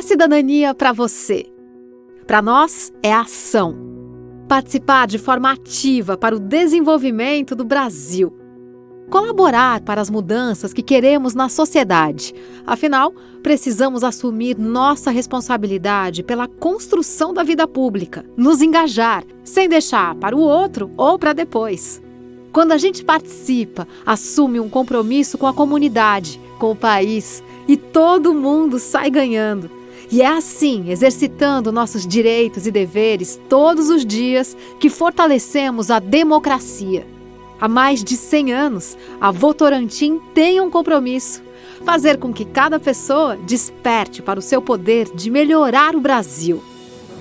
é cidadania para você? Para nós, é ação. Participar de forma ativa para o desenvolvimento do Brasil. Colaborar para as mudanças que queremos na sociedade. Afinal, precisamos assumir nossa responsabilidade pela construção da vida pública, nos engajar, sem deixar para o outro ou para depois. Quando a gente participa, assume um compromisso com a comunidade, com o país e todo mundo sai ganhando. E é assim, exercitando nossos direitos e deveres todos os dias, que fortalecemos a democracia. Há mais de 100 anos, a Votorantim tem um compromisso: fazer com que cada pessoa desperte para o seu poder de melhorar o Brasil.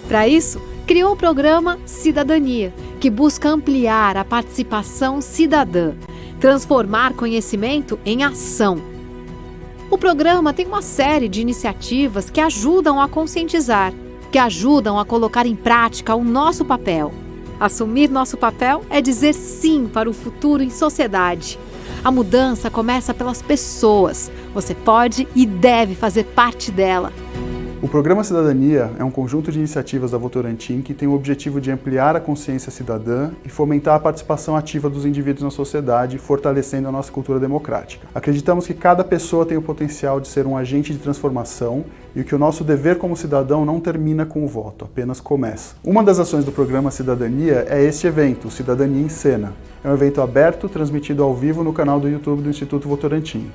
Para isso, criou o programa Cidadania, que busca ampliar a participação cidadã, transformar conhecimento em ação. O programa tem uma série de iniciativas que ajudam a conscientizar, que ajudam a colocar em prática o nosso papel. Assumir nosso papel é dizer sim para o futuro em sociedade. A mudança começa pelas pessoas. Você pode e deve fazer parte dela. O Programa Cidadania é um conjunto de iniciativas da Votorantim que tem o objetivo de ampliar a consciência cidadã e fomentar a participação ativa dos indivíduos na sociedade, fortalecendo a nossa cultura democrática. Acreditamos que cada pessoa tem o potencial de ser um agente de transformação e que o nosso dever como cidadão não termina com o voto, apenas começa. Uma das ações do Programa Cidadania é este evento, Cidadania em Cena. É um evento aberto, transmitido ao vivo no canal do YouTube do Instituto Votorantim.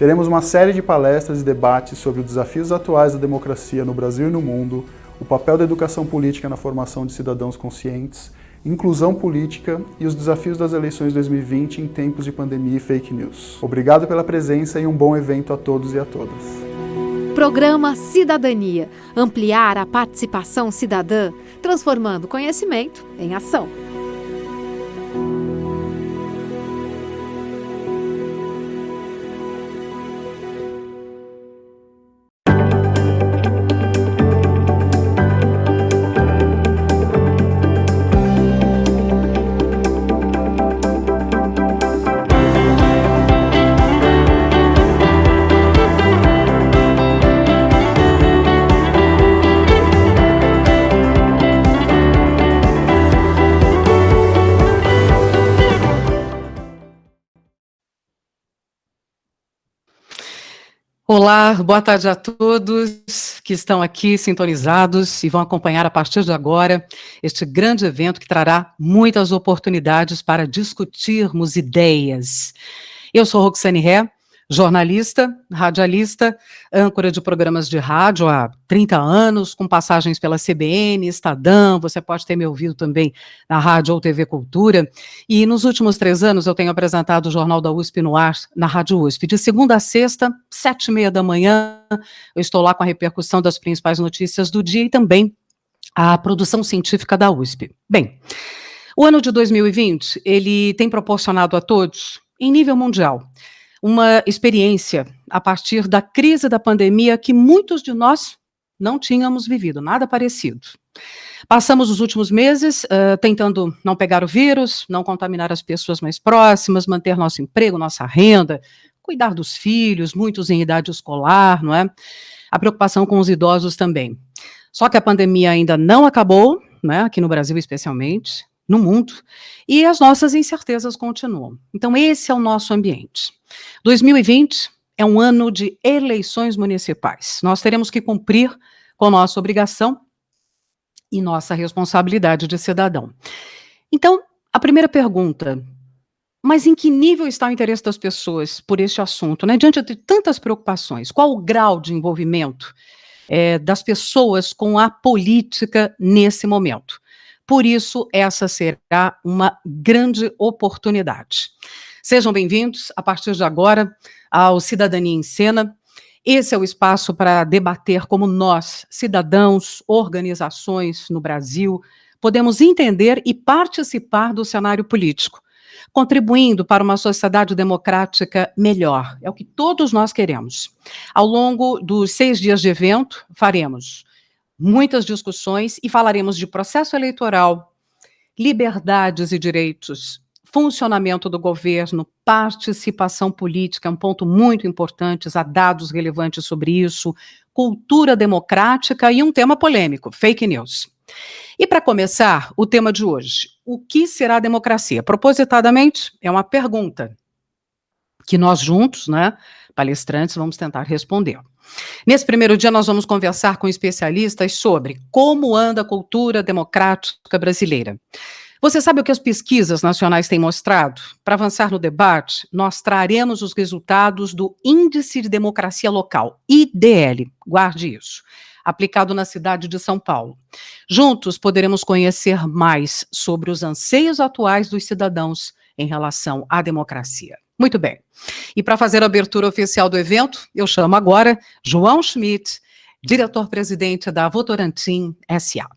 Teremos uma série de palestras e debates sobre os desafios atuais da democracia no Brasil e no mundo, o papel da educação política na formação de cidadãos conscientes, inclusão política e os desafios das eleições 2020 em tempos de pandemia e fake news. Obrigado pela presença e um bom evento a todos e a todas. Programa Cidadania. Ampliar a participação cidadã, transformando conhecimento em ação. Olá, boa tarde a todos que estão aqui sintonizados e vão acompanhar a partir de agora este grande evento que trará muitas oportunidades para discutirmos ideias. Eu sou Roxane Ré, jornalista, radialista, âncora de programas de rádio há 30 anos, com passagens pela CBN, Estadão, você pode ter me ouvido também na rádio ou TV Cultura, e nos últimos três anos eu tenho apresentado o Jornal da USP no ar, na Rádio USP, de segunda a sexta, sete e meia da manhã, eu estou lá com a repercussão das principais notícias do dia e também a produção científica da USP. Bem, o ano de 2020, ele tem proporcionado a todos, em nível mundial, uma experiência a partir da crise da pandemia que muitos de nós não tínhamos vivido, nada parecido. Passamos os últimos meses uh, tentando não pegar o vírus, não contaminar as pessoas mais próximas, manter nosso emprego, nossa renda, cuidar dos filhos, muitos em idade escolar, não é? A preocupação com os idosos também. Só que a pandemia ainda não acabou, né, aqui no Brasil especialmente, no mundo, e as nossas incertezas continuam. Então, esse é o nosso ambiente. 2020 é um ano de eleições municipais. Nós teremos que cumprir com nossa obrigação e nossa responsabilidade de cidadão. Então, a primeira pergunta, mas em que nível está o interesse das pessoas por este assunto? Né? Diante de tantas preocupações, qual o grau de envolvimento é, das pessoas com a política nesse momento? Por isso, essa será uma grande oportunidade. Sejam bem-vindos, a partir de agora, ao Cidadania em Cena. Esse é o espaço para debater como nós, cidadãos, organizações no Brasil, podemos entender e participar do cenário político, contribuindo para uma sociedade democrática melhor. É o que todos nós queremos. Ao longo dos seis dias de evento, faremos muitas discussões e falaremos de processo eleitoral, liberdades e direitos funcionamento do governo, participação política, é um ponto muito importante, há dados relevantes sobre isso, cultura democrática e um tema polêmico, fake news. E para começar, o tema de hoje, o que será democracia? Propositadamente, é uma pergunta que nós juntos, né, palestrantes, vamos tentar responder. Nesse primeiro dia, nós vamos conversar com especialistas sobre como anda a cultura democrática brasileira. Você sabe o que as pesquisas nacionais têm mostrado? Para avançar no debate, nós traremos os resultados do Índice de Democracia Local, IDL, guarde isso, aplicado na cidade de São Paulo. Juntos poderemos conhecer mais sobre os anseios atuais dos cidadãos em relação à democracia. Muito bem. E para fazer a abertura oficial do evento, eu chamo agora João Schmidt, diretor-presidente da Votorantim SA.